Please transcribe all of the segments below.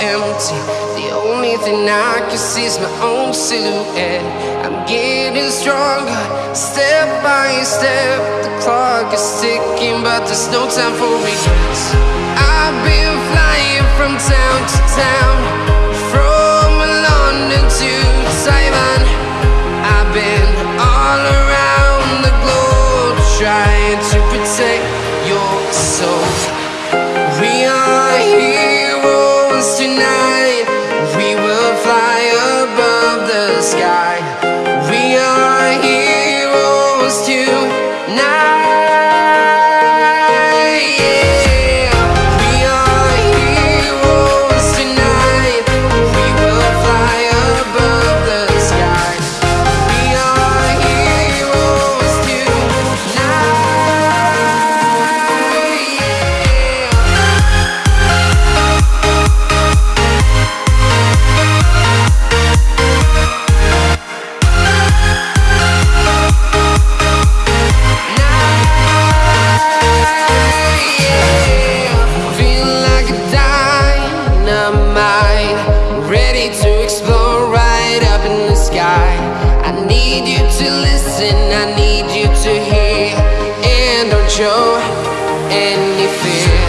empty. The only thing I can see is my own silhouette. I'm getting stronger, step by step. The clock is ticking, but there's no time for regrets. I've been flying from town to town. fear.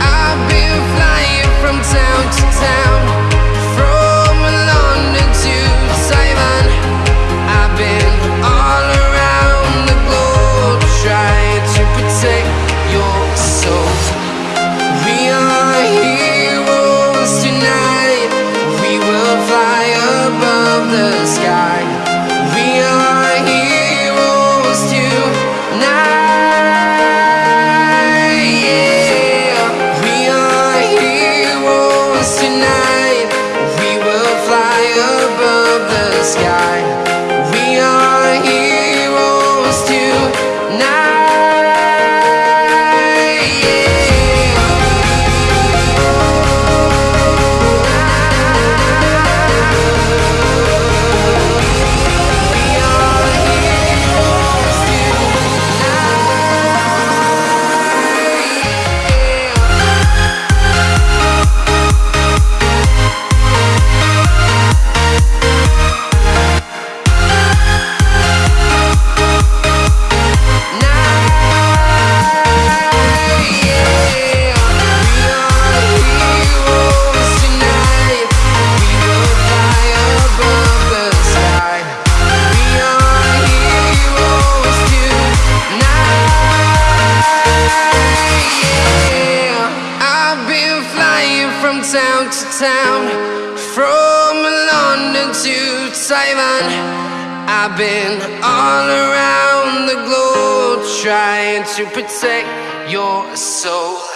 I've been flying from town to town. Simon. I've been all around the globe Trying to protect your soul.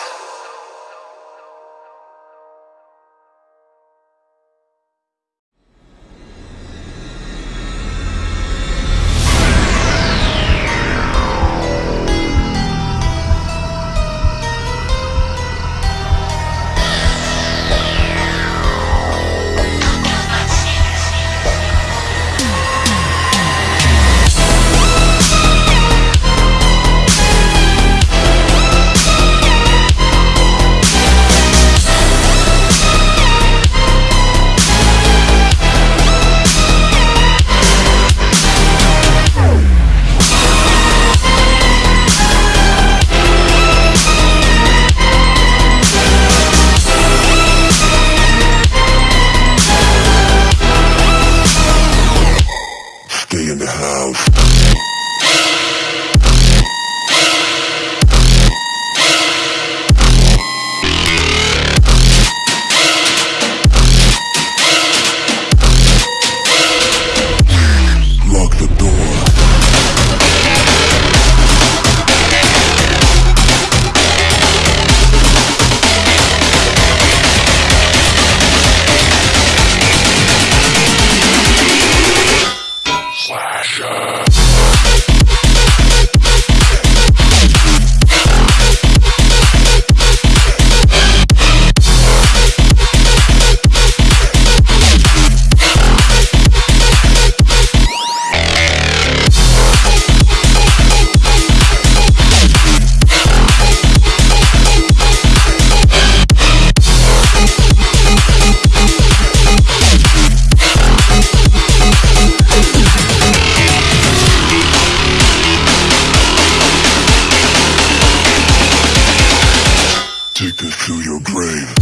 Take this to your grave.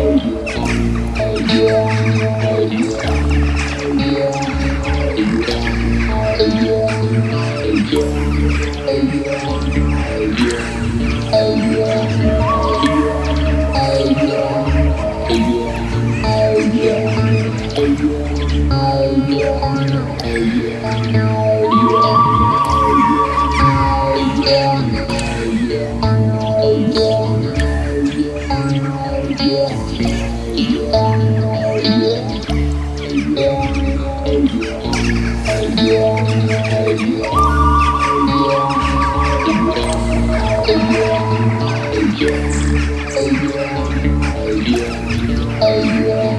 Oh, Oh, yeah.